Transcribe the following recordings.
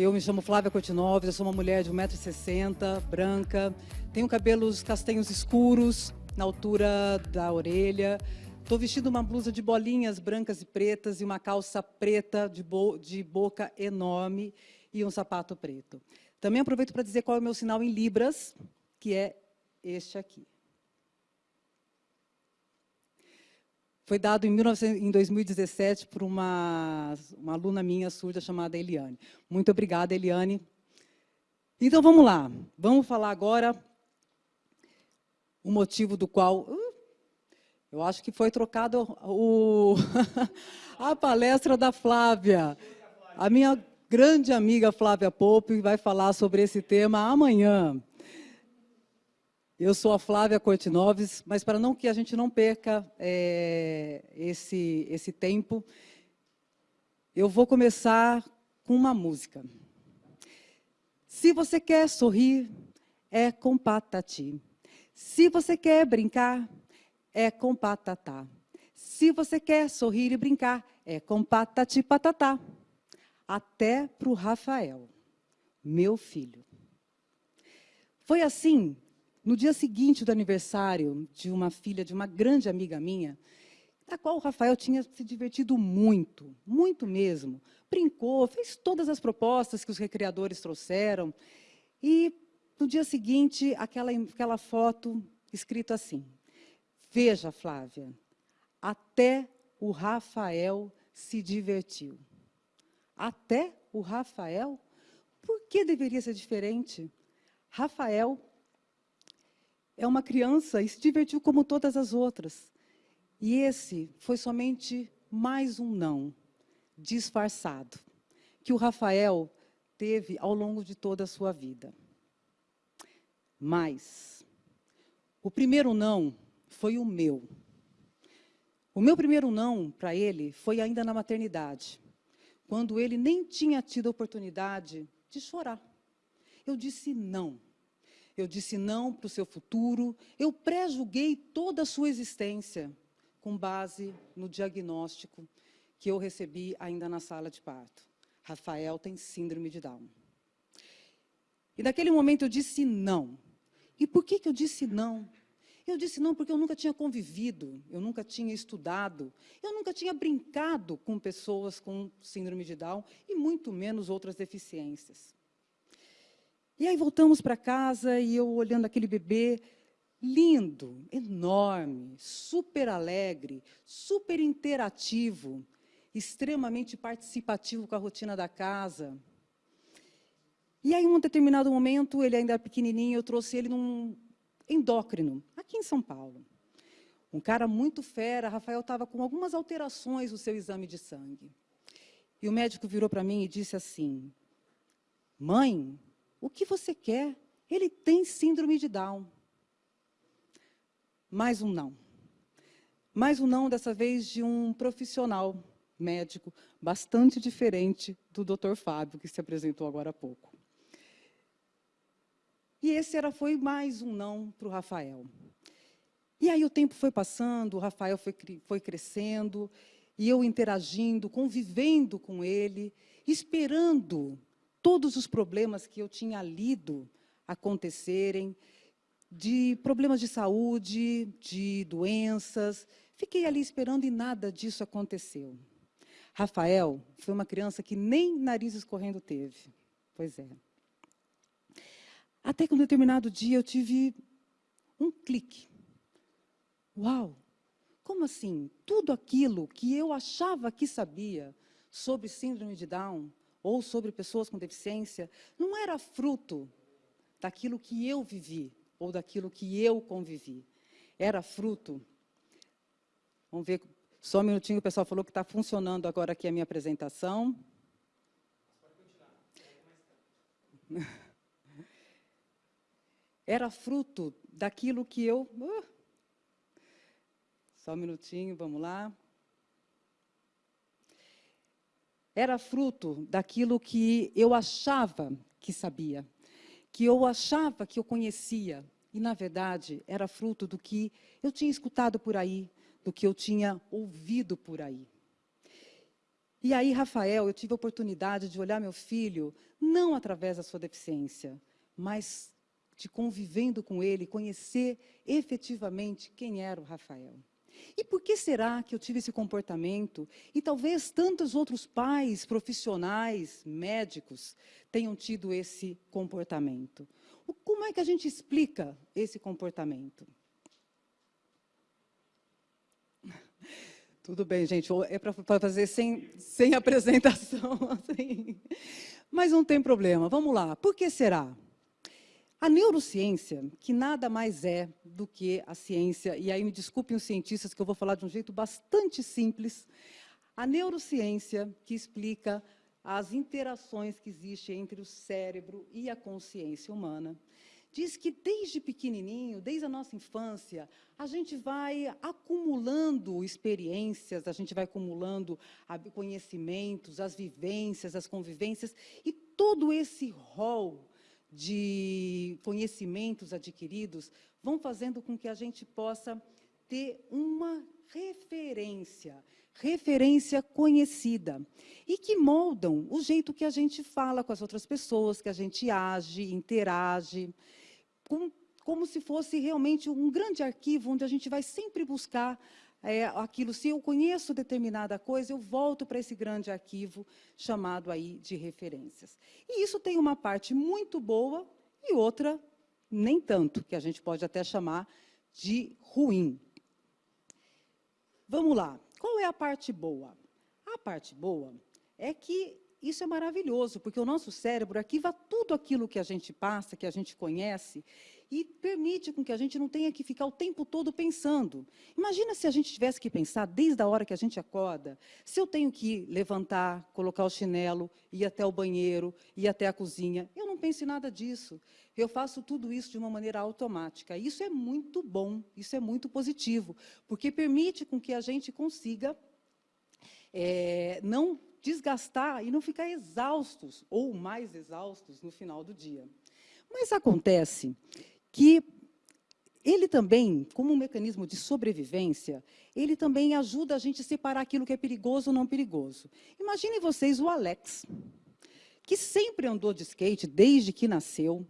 Eu me chamo Flávia Cortinoves, eu sou uma mulher de 1,60m, branca, tenho cabelos castanhos escuros, na altura da orelha. Estou vestindo uma blusa de bolinhas brancas e pretas e uma calça preta de, bo de boca enorme e um sapato preto. Também aproveito para dizer qual é o meu sinal em Libras, que é este aqui. Foi dado em, 19, em 2017 por uma, uma aluna minha surda chamada Eliane. Muito obrigada, Eliane. Então, vamos lá. Vamos falar agora o motivo do qual... Uh, eu acho que foi trocado o, a palestra da Flávia. A minha grande amiga Flávia Pope vai falar sobre esse tema amanhã. Eu sou a Flávia Cortinoves, mas para não que a gente não perca é, esse, esse tempo, eu vou começar com uma música. Se você quer sorrir, é com patati. Se você quer brincar, é com patatá. Se você quer sorrir e brincar, é com patati patatá. Até para o Rafael, meu filho. Foi assim no dia seguinte do aniversário de uma filha de uma grande amiga minha, da qual o Rafael tinha se divertido muito, muito mesmo. Brincou, fez todas as propostas que os recreadores trouxeram. E, no dia seguinte, aquela, aquela foto escrito assim, Veja, Flávia, até o Rafael se divertiu. Até o Rafael? Por que deveria ser diferente? Rafael é uma criança e se divertiu como todas as outras. E esse foi somente mais um não, disfarçado, que o Rafael teve ao longo de toda a sua vida. Mas, o primeiro não foi o meu. O meu primeiro não para ele foi ainda na maternidade, quando ele nem tinha tido a oportunidade de chorar. Eu disse não eu disse não para o seu futuro, eu pré-julguei toda a sua existência, com base no diagnóstico que eu recebi ainda na sala de parto. Rafael tem síndrome de Down. E naquele momento eu disse não. E por que, que eu disse não? Eu disse não porque eu nunca tinha convivido, eu nunca tinha estudado, eu nunca tinha brincado com pessoas com síndrome de Down e muito menos outras deficiências. E aí voltamos para casa e eu olhando aquele bebê lindo, enorme, super alegre, super interativo, extremamente participativo com a rotina da casa. E aí, em um determinado momento, ele ainda era pequenininho, eu trouxe ele num endócrino, aqui em São Paulo. Um cara muito fera, Rafael estava com algumas alterações no seu exame de sangue. E o médico virou para mim e disse assim, mãe, o que você quer? Ele tem síndrome de Down. Mais um não. Mais um não, dessa vez, de um profissional médico bastante diferente do Dr. Fábio, que se apresentou agora há pouco. E esse era, foi mais um não para o Rafael. E aí o tempo foi passando, o Rafael foi, foi crescendo, e eu interagindo, convivendo com ele, esperando todos os problemas que eu tinha lido acontecerem, de problemas de saúde, de doenças. Fiquei ali esperando e nada disso aconteceu. Rafael foi uma criança que nem nariz escorrendo teve. Pois é. Até que um determinado dia eu tive um clique. Uau! Como assim? Tudo aquilo que eu achava que sabia sobre síndrome de Down ou sobre pessoas com deficiência, não era fruto daquilo que eu vivi, ou daquilo que eu convivi. Era fruto... Vamos ver, só um minutinho, o pessoal falou que está funcionando agora aqui a minha apresentação. Era fruto daquilo que eu... Uh, só um minutinho, vamos lá. Era fruto daquilo que eu achava que sabia, que eu achava que eu conhecia, e, na verdade, era fruto do que eu tinha escutado por aí, do que eu tinha ouvido por aí. E aí, Rafael, eu tive a oportunidade de olhar meu filho, não através da sua deficiência, mas de convivendo com ele, conhecer efetivamente quem era o Rafael. E por que será que eu tive esse comportamento? E talvez tantos outros pais, profissionais, médicos, tenham tido esse comportamento. Como é que a gente explica esse comportamento? Tudo bem, gente, é para fazer sem, sem apresentação. Assim. Mas não tem problema, vamos lá. Por que será? A neurociência, que nada mais é do que a ciência, e aí me desculpem os cientistas que eu vou falar de um jeito bastante simples, a neurociência que explica as interações que existem entre o cérebro e a consciência humana, diz que desde pequenininho, desde a nossa infância, a gente vai acumulando experiências, a gente vai acumulando conhecimentos, as vivências, as convivências, e todo esse rol de conhecimentos adquiridos vão fazendo com que a gente possa ter uma referência, referência conhecida, e que moldam o jeito que a gente fala com as outras pessoas, que a gente age, interage, como, como se fosse realmente um grande arquivo onde a gente vai sempre buscar é, aquilo. Se eu conheço determinada coisa, eu volto para esse grande arquivo chamado aí de referências. E isso tem uma parte muito boa e outra nem tanto, que a gente pode até chamar de ruim. Vamos lá. Qual é a parte boa? A parte boa é que isso é maravilhoso, porque o nosso cérebro arquiva tudo aquilo que a gente passa, que a gente conhece, e permite com que a gente não tenha que ficar o tempo todo pensando. Imagina se a gente tivesse que pensar desde a hora que a gente acorda, se eu tenho que levantar, colocar o chinelo, ir até o banheiro, ir até a cozinha. Eu não penso em nada disso. Eu faço tudo isso de uma maneira automática. Isso é muito bom, isso é muito positivo, porque permite com que a gente consiga é, não desgastar e não ficar exaustos, ou mais exaustos, no final do dia. Mas acontece que ele também, como um mecanismo de sobrevivência, ele também ajuda a gente a separar aquilo que é perigoso ou não perigoso. Imaginem vocês o Alex, que sempre andou de skate desde que nasceu,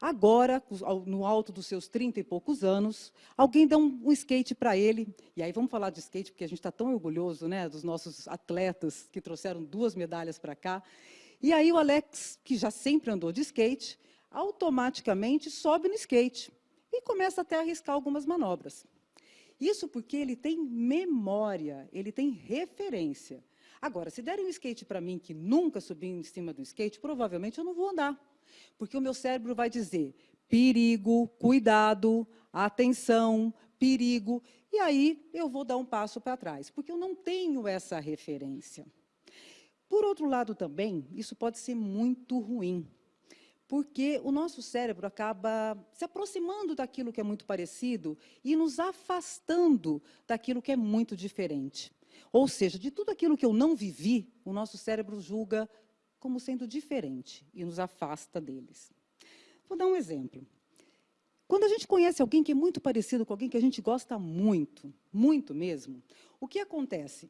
Agora, no alto dos seus 30 e poucos anos, alguém dá um, um skate para ele. E aí vamos falar de skate, porque a gente está tão orgulhoso né, dos nossos atletas que trouxeram duas medalhas para cá. E aí o Alex, que já sempre andou de skate, automaticamente sobe no skate e começa até a arriscar algumas manobras. Isso porque ele tem memória, ele tem referência. Agora, se derem um skate para mim que nunca subi em cima do skate, provavelmente eu não vou andar. Porque o meu cérebro vai dizer perigo, cuidado, atenção, perigo, e aí eu vou dar um passo para trás, porque eu não tenho essa referência. Por outro lado também, isso pode ser muito ruim, porque o nosso cérebro acaba se aproximando daquilo que é muito parecido e nos afastando daquilo que é muito diferente. Ou seja, de tudo aquilo que eu não vivi, o nosso cérebro julga como sendo diferente e nos afasta deles. Vou dar um exemplo. Quando a gente conhece alguém que é muito parecido com alguém que a gente gosta muito, muito mesmo, o que acontece?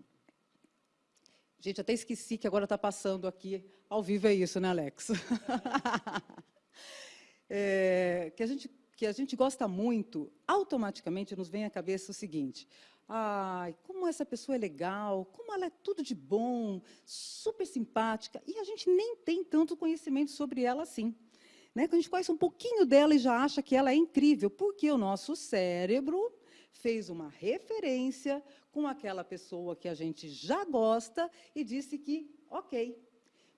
Gente, até esqueci que agora está passando aqui ao vivo, é isso, né, Alex? é, que, a gente, que a gente gosta muito, automaticamente nos vem à cabeça o seguinte, Ai, como essa pessoa é legal, como ela é tudo de bom, super simpática. E a gente nem tem tanto conhecimento sobre ela assim. Né? Quando a gente conhece um pouquinho dela e já acha que ela é incrível, porque o nosso cérebro fez uma referência com aquela pessoa que a gente já gosta e disse que, ok.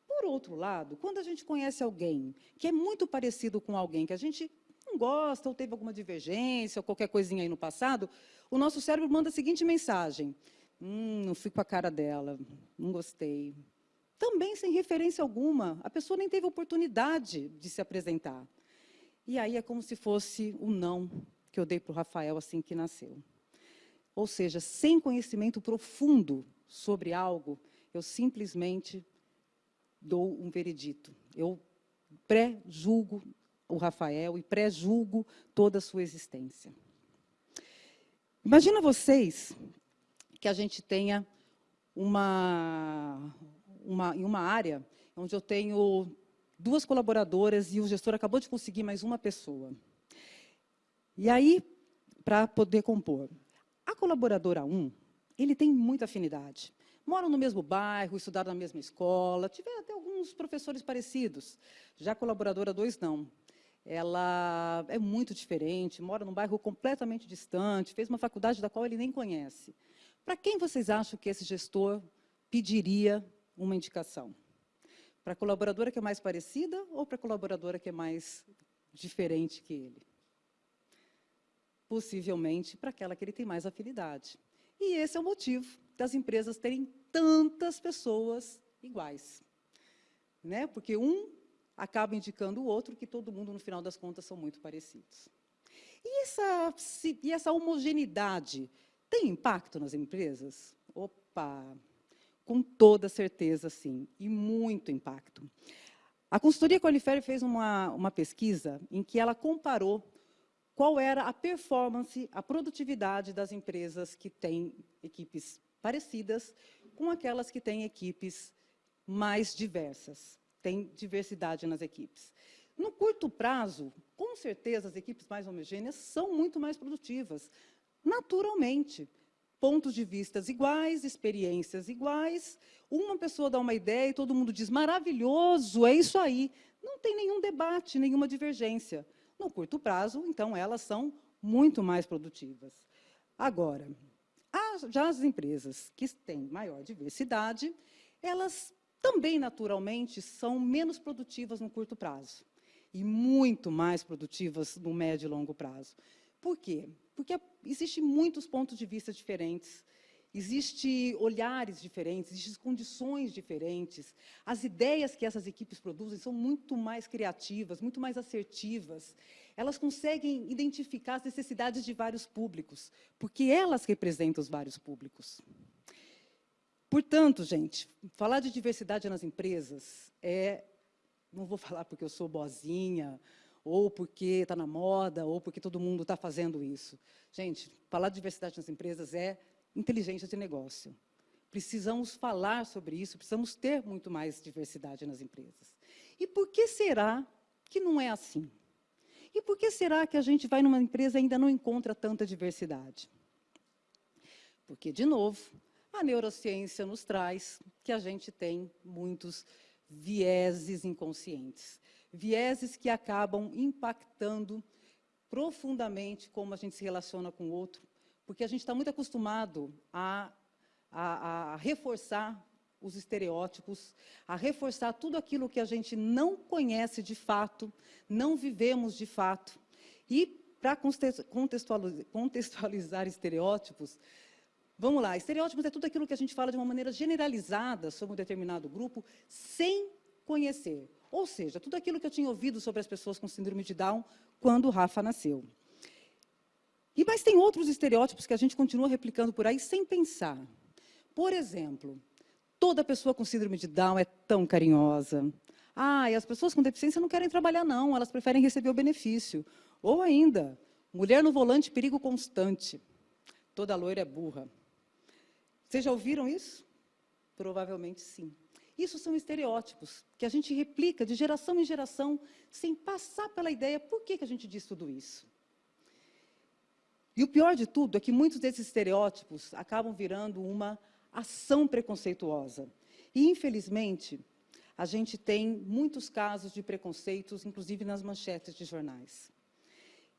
Por outro lado, quando a gente conhece alguém que é muito parecido com alguém que a gente não gosta, ou teve alguma divergência, ou qualquer coisinha aí no passado, o nosso cérebro manda a seguinte mensagem, hum, não fui com a cara dela, não gostei. Também sem referência alguma, a pessoa nem teve oportunidade de se apresentar. E aí é como se fosse o não que eu dei para o Rafael assim que nasceu. Ou seja, sem conhecimento profundo sobre algo, eu simplesmente dou um veredito. Eu pré-julgo o Rafael e pré-julgo toda a sua existência. Imagina vocês que a gente tenha uma, uma, em uma área onde eu tenho duas colaboradoras e o gestor acabou de conseguir mais uma pessoa. E aí, para poder compor. A colaboradora 1, ele tem muita afinidade. Moram no mesmo bairro, estudaram na mesma escola, tiveram até alguns professores parecidos. Já a colaboradora 2, não. Ela é muito diferente, mora num bairro completamente distante, fez uma faculdade da qual ele nem conhece. Para quem vocês acham que esse gestor pediria uma indicação? Para a colaboradora que é mais parecida ou para a colaboradora que é mais diferente que ele? Possivelmente para aquela que ele tem mais afinidade. E esse é o motivo das empresas terem tantas pessoas iguais. Né? Porque um acaba indicando o outro, que todo mundo, no final das contas, são muito parecidos. E essa, e essa homogeneidade tem impacto nas empresas? Opa! Com toda certeza, sim, e muito impacto. A consultoria Qualifere fez uma, uma pesquisa em que ela comparou qual era a performance, a produtividade das empresas que têm equipes parecidas com aquelas que têm equipes mais diversas, têm diversidade nas equipes. No curto prazo, com certeza, as equipes mais homogêneas são muito mais produtivas, naturalmente. Pontos de vista iguais, experiências iguais, uma pessoa dá uma ideia e todo mundo diz, maravilhoso, é isso aí. Não tem nenhum debate, nenhuma divergência. No curto prazo, então, elas são muito mais produtivas. Agora, já as empresas que têm maior diversidade, elas também, naturalmente, são menos produtivas no curto prazo e muito mais produtivas no médio e longo prazo. Por quê? Porque existem muitos pontos de vista diferentes Existem olhares diferentes, existem condições diferentes. As ideias que essas equipes produzem são muito mais criativas, muito mais assertivas. Elas conseguem identificar as necessidades de vários públicos, porque elas representam os vários públicos. Portanto, gente, falar de diversidade nas empresas é... Não vou falar porque eu sou boazinha, ou porque está na moda, ou porque todo mundo está fazendo isso. Gente, falar de diversidade nas empresas é inteligência de negócio. Precisamos falar sobre isso, precisamos ter muito mais diversidade nas empresas. E por que será que não é assim? E por que será que a gente vai numa empresa e ainda não encontra tanta diversidade? Porque, de novo, a neurociência nos traz que a gente tem muitos vieses inconscientes. Vieses que acabam impactando profundamente como a gente se relaciona com o outro, porque a gente está muito acostumado a, a, a reforçar os estereótipos, a reforçar tudo aquilo que a gente não conhece de fato, não vivemos de fato. E, para contextualizar, estereótipos, vamos lá, estereótipos é tudo aquilo que a gente fala de uma maneira generalizada sobre um determinado grupo, sem conhecer. Ou seja, tudo aquilo que eu tinha ouvido sobre as pessoas com síndrome de Down quando o Rafa nasceu. E mas tem outros estereótipos que a gente continua replicando por aí sem pensar. Por exemplo, toda pessoa com síndrome de Down é tão carinhosa. Ah, e as pessoas com deficiência não querem trabalhar, não, elas preferem receber o benefício. Ou ainda, mulher no volante, perigo constante. Toda loira é burra. Vocês já ouviram isso? Provavelmente sim. Isso são estereótipos que a gente replica de geração em geração, sem passar pela ideia por que, que a gente diz tudo isso. E o pior de tudo é que muitos desses estereótipos acabam virando uma ação preconceituosa. E, infelizmente, a gente tem muitos casos de preconceitos, inclusive nas manchetes de jornais.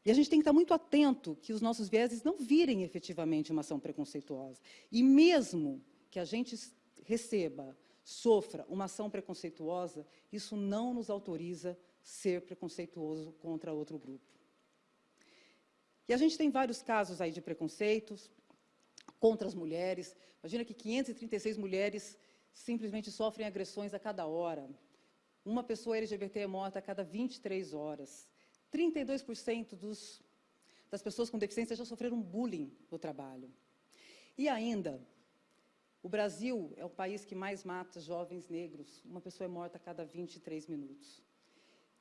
E a gente tem que estar muito atento que os nossos vieses não virem efetivamente uma ação preconceituosa. E mesmo que a gente receba, sofra uma ação preconceituosa, isso não nos autoriza ser preconceituoso contra outro grupo. E a gente tem vários casos aí de preconceitos contra as mulheres. Imagina que 536 mulheres simplesmente sofrem agressões a cada hora. Uma pessoa LGBT é morta a cada 23 horas. 32% dos, das pessoas com deficiência já sofreram bullying no trabalho. E ainda, o Brasil é o país que mais mata jovens negros. Uma pessoa é morta a cada 23 minutos.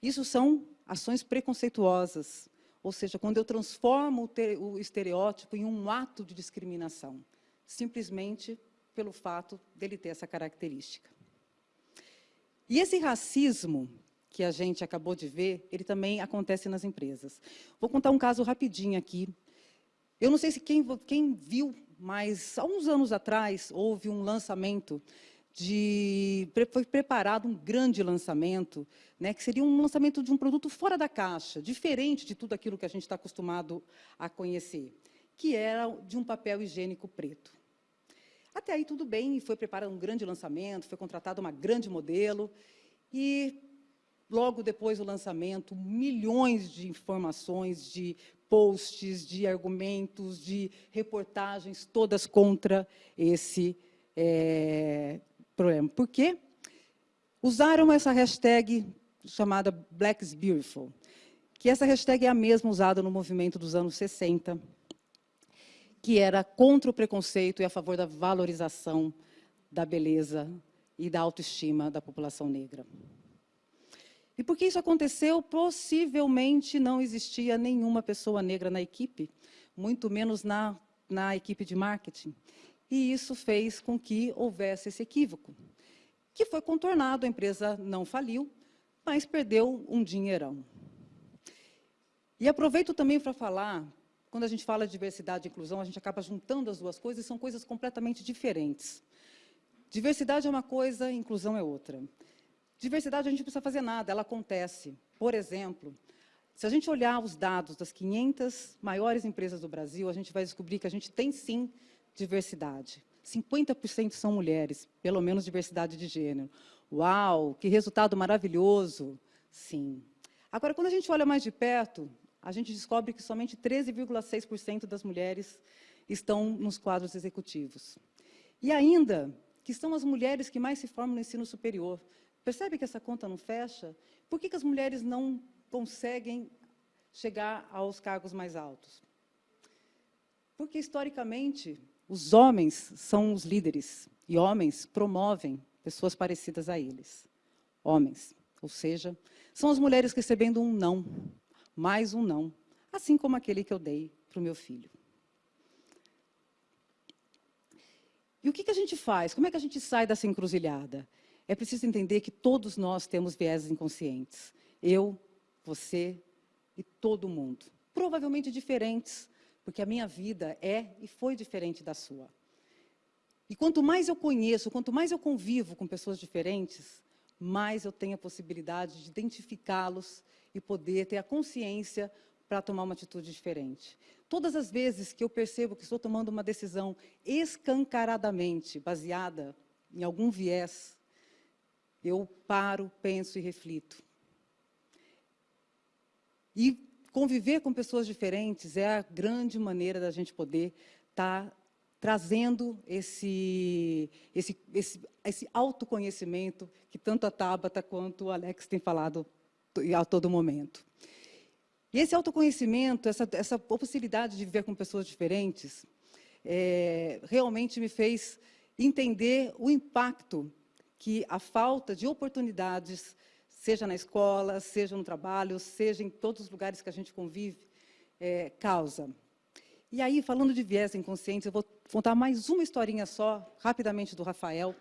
Isso são ações preconceituosas, ou seja, quando eu transformo o estereótipo em um ato de discriminação, simplesmente pelo fato dele ter essa característica. E esse racismo que a gente acabou de ver, ele também acontece nas empresas. Vou contar um caso rapidinho aqui. Eu não sei se quem, quem viu, mas há uns anos atrás houve um lançamento de foi preparado um grande lançamento, né, que seria um lançamento de um produto fora da caixa, diferente de tudo aquilo que a gente está acostumado a conhecer, que era de um papel higiênico preto. Até aí tudo bem, foi preparado um grande lançamento, foi contratada uma grande modelo, e logo depois do lançamento, milhões de informações, de posts, de argumentos, de reportagens, todas contra esse é, problema. Por quê? Usaram essa hashtag chamada Black is Beautiful, que essa hashtag é a mesma usada no movimento dos anos 60, que era contra o preconceito e a favor da valorização da beleza e da autoestima da população negra. E por que isso aconteceu? Possivelmente não existia nenhuma pessoa negra na equipe, muito menos na, na equipe de marketing. E isso fez com que houvesse esse equívoco, que foi contornado, a empresa não faliu, mas perdeu um dinheirão. E aproveito também para falar, quando a gente fala de diversidade e inclusão, a gente acaba juntando as duas coisas, e são coisas completamente diferentes. Diversidade é uma coisa, inclusão é outra. Diversidade a gente não precisa fazer nada, ela acontece. Por exemplo, se a gente olhar os dados das 500 maiores empresas do Brasil, a gente vai descobrir que a gente tem, sim, diversidade. 50% são mulheres, pelo menos diversidade de gênero. Uau, que resultado maravilhoso! Sim. Agora, quando a gente olha mais de perto, a gente descobre que somente 13,6% das mulheres estão nos quadros executivos. E ainda, que são as mulheres que mais se formam no ensino superior. Percebe que essa conta não fecha? Por que, que as mulheres não conseguem chegar aos cargos mais altos? Porque, historicamente, os homens são os líderes e homens promovem pessoas parecidas a eles. Homens, ou seja, são as mulheres recebendo um não, mais um não, assim como aquele que eu dei para o meu filho. E o que, que a gente faz? Como é que a gente sai dessa encruzilhada? É preciso entender que todos nós temos vieses inconscientes. Eu, você e todo mundo. Provavelmente diferentes, porque a minha vida é e foi diferente da sua. E quanto mais eu conheço, quanto mais eu convivo com pessoas diferentes, mais eu tenho a possibilidade de identificá-los e poder ter a consciência para tomar uma atitude diferente. Todas as vezes que eu percebo que estou tomando uma decisão escancaradamente baseada em algum viés, eu paro, penso e reflito. E conviver com pessoas diferentes é a grande maneira da gente poder estar tá trazendo esse, esse, esse, esse autoconhecimento que tanto a Tabata quanto o Alex têm falado a todo momento. E esse autoconhecimento, essa, essa possibilidade de viver com pessoas diferentes, é, realmente me fez entender o impacto que a falta de oportunidades seja na escola, seja no trabalho, seja em todos os lugares que a gente convive, é, causa. E aí, falando de viés inconscientes, eu vou contar mais uma historinha só, rapidamente, do Rafael.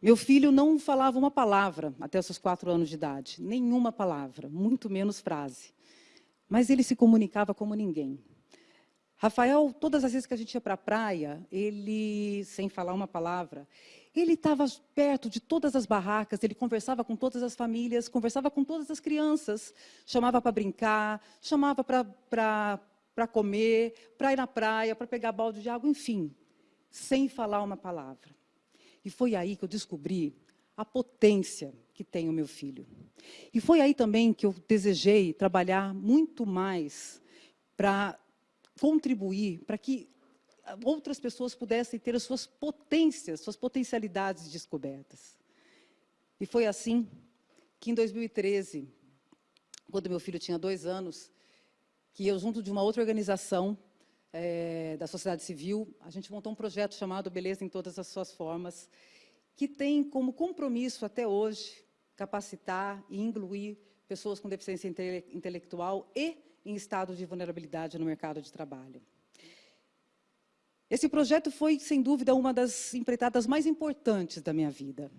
Meu filho não falava uma palavra até os seus quatro anos de idade, nenhuma palavra, muito menos frase. Mas ele se comunicava como ninguém. Rafael, todas as vezes que a gente ia para a praia, ele, sem falar uma palavra, ele estava perto de todas as barracas, ele conversava com todas as famílias, conversava com todas as crianças, chamava para brincar, chamava para comer, para ir na praia, para pegar balde de água, enfim, sem falar uma palavra. E foi aí que eu descobri a potência que tem o meu filho. E foi aí também que eu desejei trabalhar muito mais para contribuir para que outras pessoas pudessem ter as suas potências, suas potencialidades descobertas. E foi assim que, em 2013, quando meu filho tinha dois anos, que eu, junto de uma outra organização é, da sociedade civil, a gente montou um projeto chamado Beleza em Todas as Suas Formas, que tem como compromisso, até hoje, capacitar e incluir pessoas com deficiência intele intelectual e em estado de vulnerabilidade no mercado de trabalho. Esse projeto foi, sem dúvida, uma das empreitadas mais importantes da minha vida,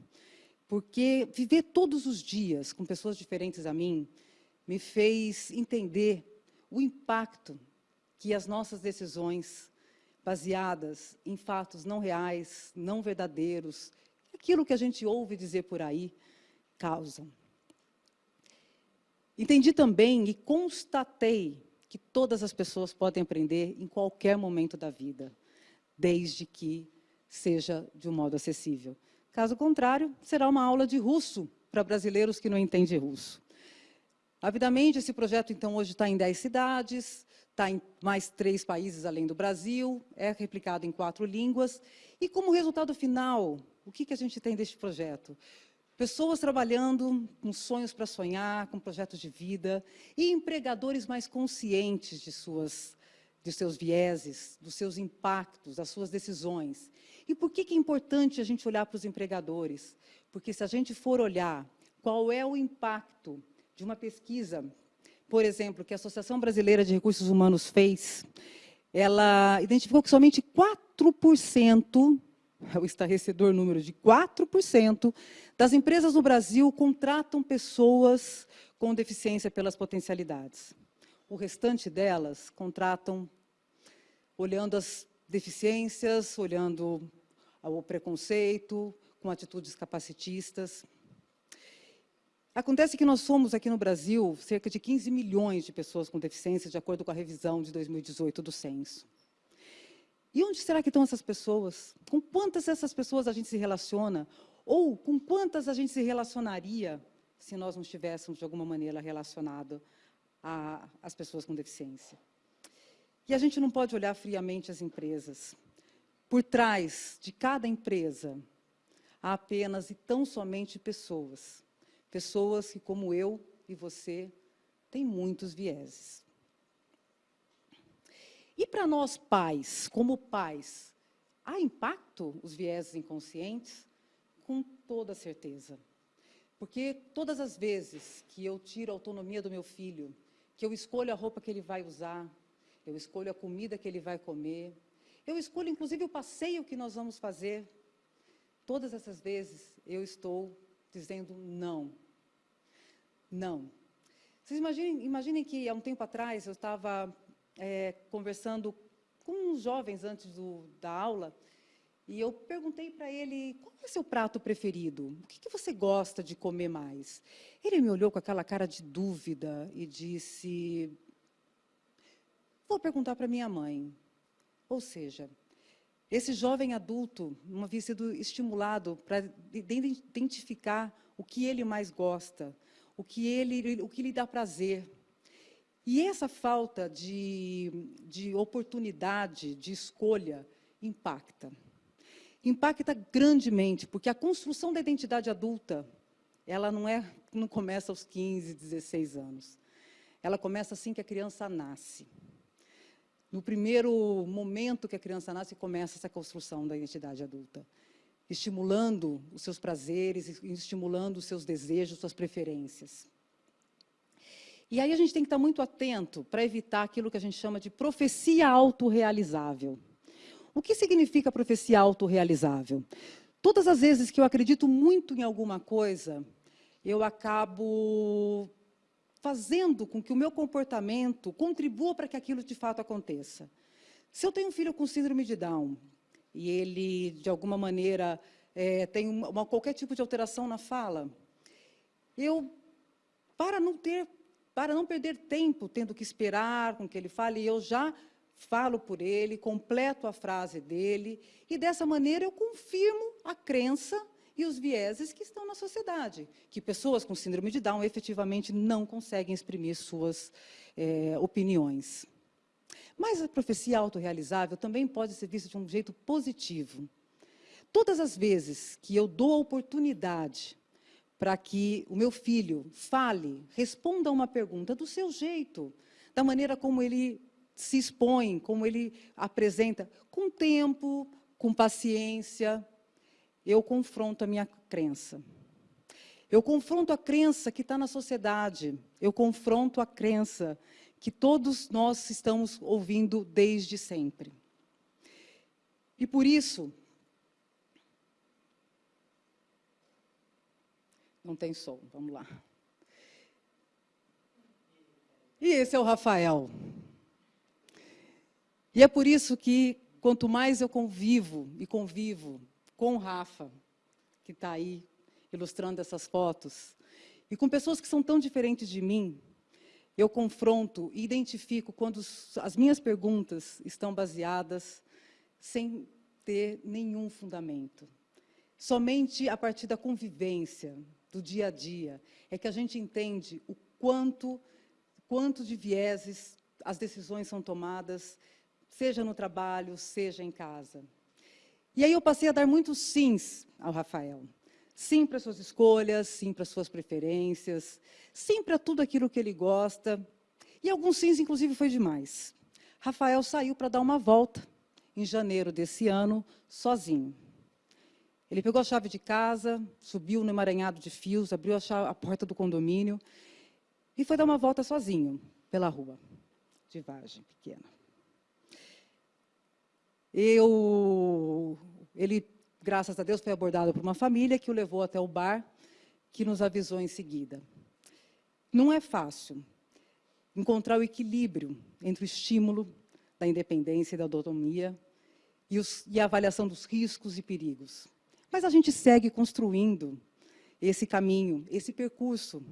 porque viver todos os dias com pessoas diferentes a mim me fez entender o impacto que as nossas decisões, baseadas em fatos não reais, não verdadeiros, aquilo que a gente ouve dizer por aí, causam. Entendi também e constatei que todas as pessoas podem aprender em qualquer momento da vida, desde que seja de um modo acessível. Caso contrário, será uma aula de russo para brasileiros que não entendem russo. Avidamente, esse projeto, então, hoje está em 10 cidades, está em mais três países além do Brasil, é replicado em quatro línguas. E como resultado final, o que, que a gente tem deste projeto? Pessoas trabalhando com sonhos para sonhar, com projetos de vida, e empregadores mais conscientes de, suas, de seus vieses, dos seus impactos, das suas decisões. E por que, que é importante a gente olhar para os empregadores? Porque se a gente for olhar qual é o impacto de uma pesquisa, por exemplo, que a Associação Brasileira de Recursos Humanos fez, ela identificou que somente 4% é o estarrecedor número de 4% das empresas no Brasil contratam pessoas com deficiência pelas potencialidades. O restante delas contratam olhando as deficiências, olhando o preconceito, com atitudes capacitistas. Acontece que nós somos, aqui no Brasil, cerca de 15 milhões de pessoas com deficiência, de acordo com a revisão de 2018 do censo. E onde será que estão essas pessoas? Com quantas dessas pessoas a gente se relaciona? Ou com quantas a gente se relacionaria se nós não estivéssemos, de alguma maneira, relacionados às pessoas com deficiência? E a gente não pode olhar friamente as empresas. Por trás de cada empresa, há apenas e tão somente pessoas. Pessoas que, como eu e você, têm muitos vieses. E para nós pais, como pais, há impacto os vieses inconscientes? Com toda certeza. Porque todas as vezes que eu tiro a autonomia do meu filho, que eu escolho a roupa que ele vai usar, eu escolho a comida que ele vai comer, eu escolho inclusive o passeio que nós vamos fazer, todas essas vezes eu estou dizendo não. Não. Vocês imaginem, imaginem que há um tempo atrás eu estava é, conversando com uns jovens antes do, da aula, e eu perguntei para ele, qual é o seu prato preferido? O que, que, você gosta de comer mais? Ele me olhou com aquela cara de dúvida e disse, vou perguntar para minha mãe. Ou seja, esse jovem adulto não havia sido estimulado para identificar o que ele mais gosta, o que, ele, o que lhe dá prazer, e essa falta de, de oportunidade, de escolha, impacta. Impacta grandemente, porque a construção da identidade adulta, ela não, é, não começa aos 15, 16 anos. Ela começa assim que a criança nasce. No primeiro momento que a criança nasce, começa essa construção da identidade adulta. Estimulando os seus prazeres, estimulando os seus desejos, suas preferências. E aí a gente tem que estar muito atento para evitar aquilo que a gente chama de profecia autorrealizável. O que significa profecia autorrealizável? Todas as vezes que eu acredito muito em alguma coisa, eu acabo fazendo com que o meu comportamento contribua para que aquilo de fato aconteça. Se eu tenho um filho com síndrome de Down, e ele, de alguma maneira, é, tem uma, uma, qualquer tipo de alteração na fala, eu, para não ter para não perder tempo tendo que esperar com que ele fale, eu já falo por ele, completo a frase dele, e dessa maneira eu confirmo a crença e os vieses que estão na sociedade, que pessoas com síndrome de Down efetivamente não conseguem exprimir suas é, opiniões. Mas a profecia autorrealizável também pode ser vista de um jeito positivo. Todas as vezes que eu dou a oportunidade para que o meu filho fale, responda a uma pergunta do seu jeito, da maneira como ele se expõe, como ele apresenta, com tempo, com paciência, eu confronto a minha crença. Eu confronto a crença que está na sociedade, eu confronto a crença que todos nós estamos ouvindo desde sempre. E por isso, não tem som, vamos lá. E esse é o Rafael. E é por isso que, quanto mais eu convivo e convivo com o Rafa, que está aí ilustrando essas fotos, e com pessoas que são tão diferentes de mim, eu confronto e identifico quando as minhas perguntas estão baseadas sem ter nenhum fundamento. Somente a partir da convivência, do dia a dia, é que a gente entende o quanto, quanto de vieses as decisões são tomadas, seja no trabalho, seja em casa. E aí eu passei a dar muitos sims ao Rafael. Sim para suas escolhas, sim para suas preferências, sim para tudo aquilo que ele gosta. E alguns sims, inclusive, foi demais. Rafael saiu para dar uma volta em janeiro desse ano, sozinho. Ele pegou a chave de casa, subiu no emaranhado de fios, abriu a, chave, a porta do condomínio e foi dar uma volta sozinho pela rua de Vargem Pequena. Eu, ele graças a Deus, foi abordado por uma família que o levou até o bar, que nos avisou em seguida. Não é fácil encontrar o equilíbrio entre o estímulo da independência e da autonomia e, os, e a avaliação dos riscos e perigos. Mas a gente segue construindo esse caminho, esse percurso.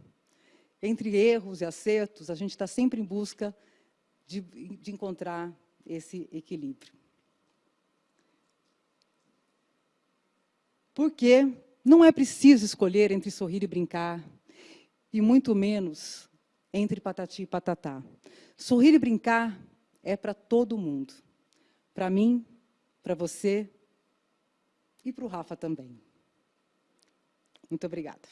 Entre erros e acertos, a gente está sempre em busca de, de encontrar esse equilíbrio. Porque não é preciso escolher entre sorrir e brincar, e muito menos entre patati e patatá. Sorrir e brincar é para todo mundo. Para mim, para você e para o Rafa também. Muito obrigada.